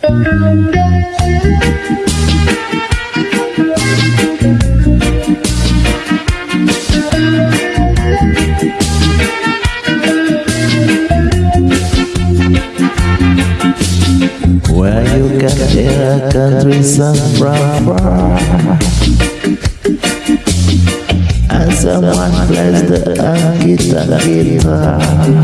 Where you can hear a country song from? Far And someone plays the guitar, guitar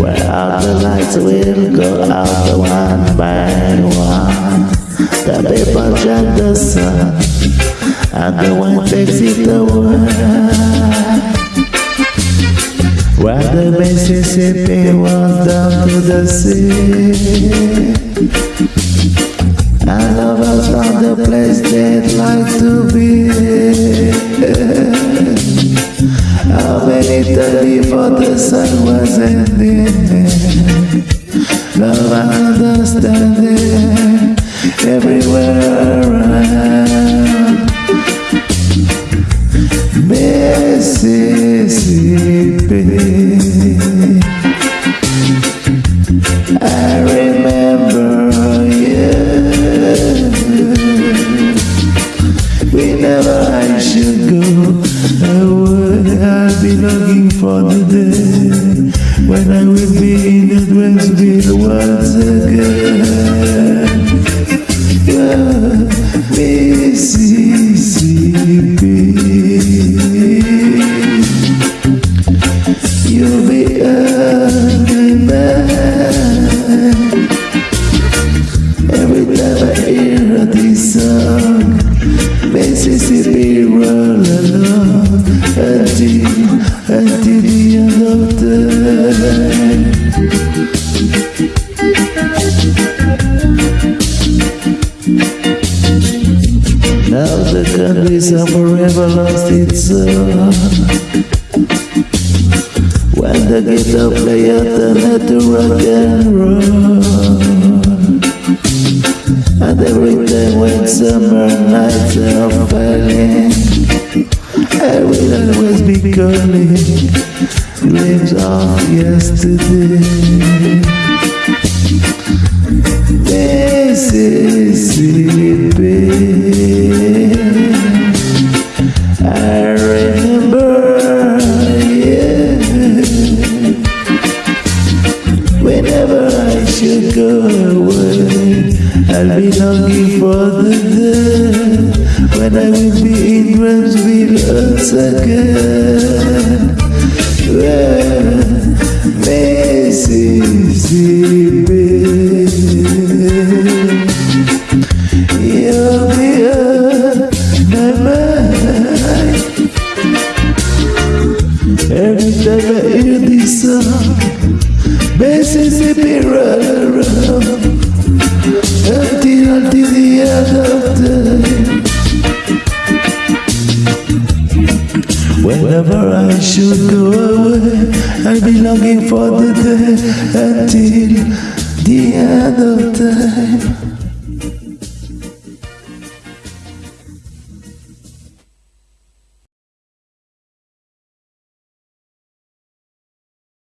Where the lights will go out one by one. The people join the sun And the wind takes it away. When the Mississippi runs down to the sea How many times before the sun was ending Love and understanding everywhere around Mississippi Whenever I should go I would I'll be looking for the day When I will be Mississippi roll along Until, until the end of time Now the countries have forever lost its song When the guitar player turned to rock and roll And every summer nights are falling I will always be calling Dreams of yesterday Mississippi I'll be longing for the day When I will be in Ramsville once again Well, Mississippi You'll be on my mind Every time I hear this song Mississippi run around Until, the end of time Whenever I should go away I'll be longing for the day Until the end of time